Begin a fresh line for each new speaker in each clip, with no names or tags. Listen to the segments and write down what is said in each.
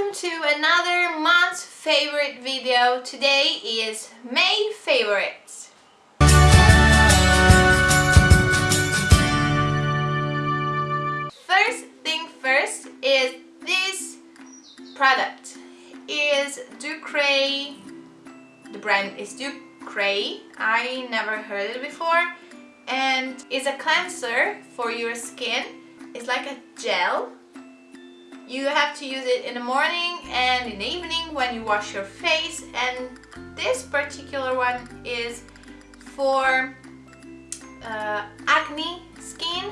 welcome to another month's favorite video. Today is May favorites. First thing first is this product is Ducray. The brand is Ducray. I never heard it before and it's a cleanser for your skin. It's like a gel you have to use it in the morning and in the evening when you wash your face and this particular one is for uh, acne skin,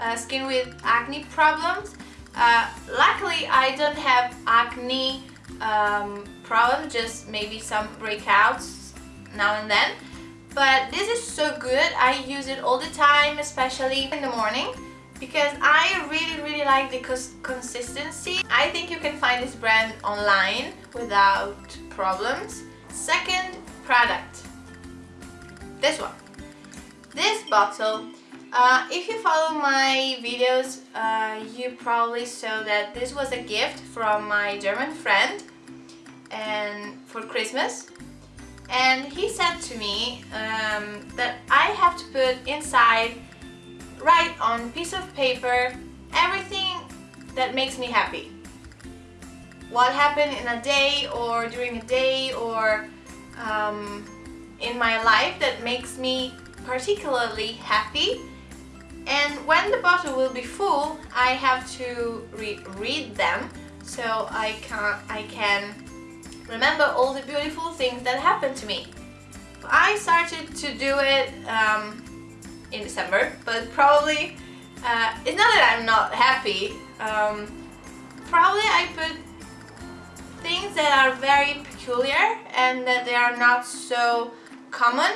uh, skin with acne problems. Uh, luckily I don't have acne um, problems, just maybe some breakouts now and then. But this is so good, I use it all the time, especially in the morning because I really really like the consistency. I think you can find this brand online without problems. Second product, this one. This bottle, uh, if you follow my videos, uh, you probably saw that this was a gift from my German friend and for Christmas and he said to me um, that I have to put inside write on piece of paper everything that makes me happy. What happened in a day or during a day or um, in my life that makes me particularly happy and when the bottle will be full I have to re read them so I can, I can remember all the beautiful things that happened to me. I started to do it um, in December, but probably, uh, it's not that I'm not happy, um, probably I put things that are very peculiar and that they are not so common,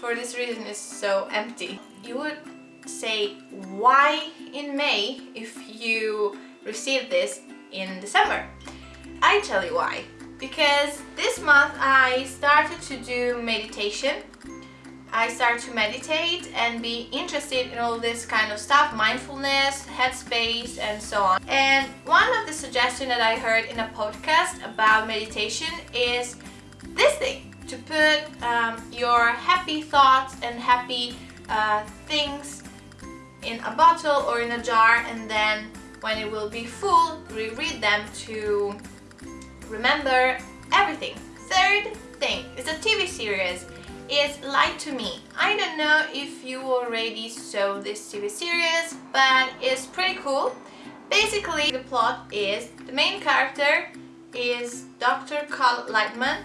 for this reason it's so empty. You would say why in May if you received this in December? I tell you why. Because this month I started to do meditation I start to meditate and be interested in all this kind of stuff, mindfulness, headspace and so on. And one of the suggestions that I heard in a podcast about meditation is this thing, to put um, your happy thoughts and happy uh, things in a bottle or in a jar and then when it will be full, reread them to remember everything. Third thing is a TV series is Lie to Me. I don't know if you already saw this TV series, but it's pretty cool. Basically, the plot is the main character is Dr. Carl Lightman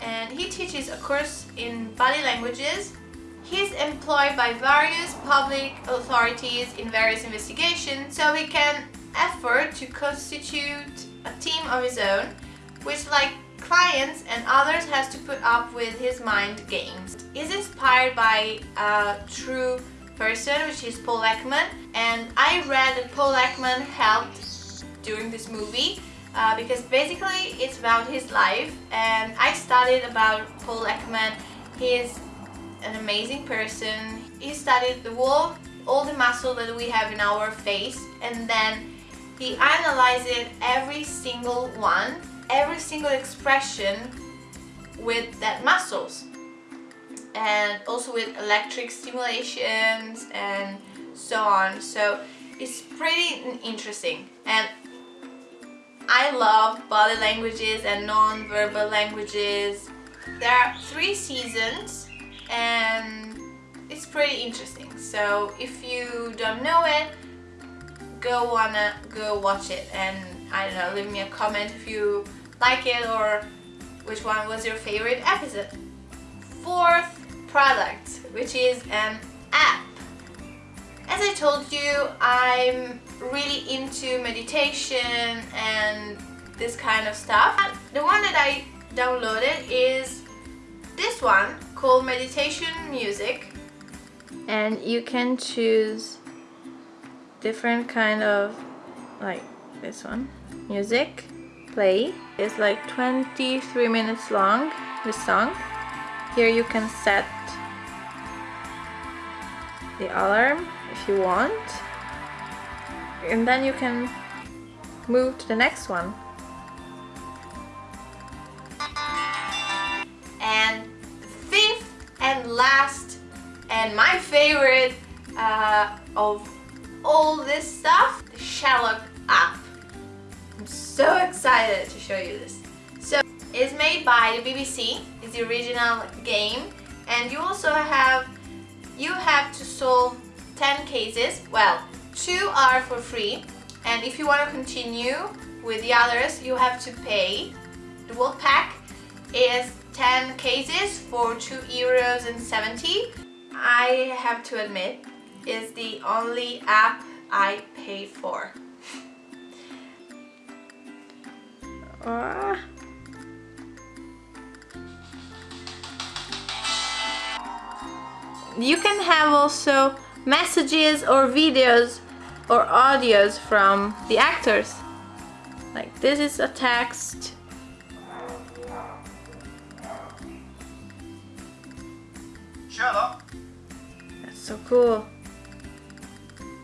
and he teaches a course in body languages. He's employed by various public authorities in various investigations so he can effort to constitute a team of his own which like clients and others has to put up with his mind games. He's inspired by a true person which is Paul Ekman and I read that Paul Ekman helped during this movie uh, because basically it's about his life and I studied about Paul Ekman. He is an amazing person. He studied the wall, all the muscle that we have in our face and then he analyzed it every single one every single expression with that muscles. And also with electric stimulations and so on. So it's pretty interesting. And I love body languages and non-verbal languages. There are three seasons and it's pretty interesting. So if you don't know it go wanna go watch it. And I don't know leave me a comment if you like it or which one was your favorite episode. Fourth product, which is an app. As I told you, I'm really into meditation and this kind of stuff. The one that I downloaded is this one called Meditation Music. And you can choose different kind of like this one music play is like 23 minutes long, this song. Here you can set the alarm if you want. And then you can move to the next one. And fifth and last and my favorite uh, of all this stuff, the Sherlock app. I'm so excited to show you this. So it's made by the BBC, it's the original game and you also have you have to solve 10 cases. Well, two are for free and if you want to continue with the others you have to pay. The Wolf Pack is 10 cases for 2 euros and 70. I have to admit is the only app I paid for. Uh. You can have also messages or videos or audios from the actors. Like this is a text.
Sherlock.
That's so cool.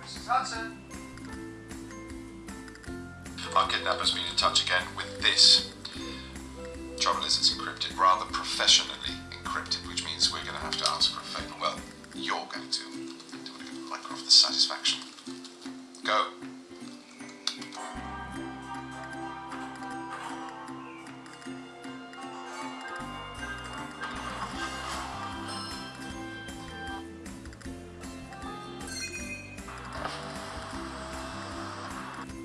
Mrs. Hudson.
Our kidnapper's been in touch again with this. Trouble is, it's encrypted, rather professionally encrypted, which means we're going to have to ask for a favour. Well, you're going to, to give Mycroft the satisfaction. Go.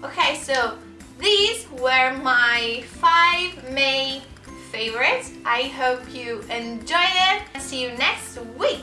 Okay, so these were my five May favorites. I hope you enjoyed it. See you next week.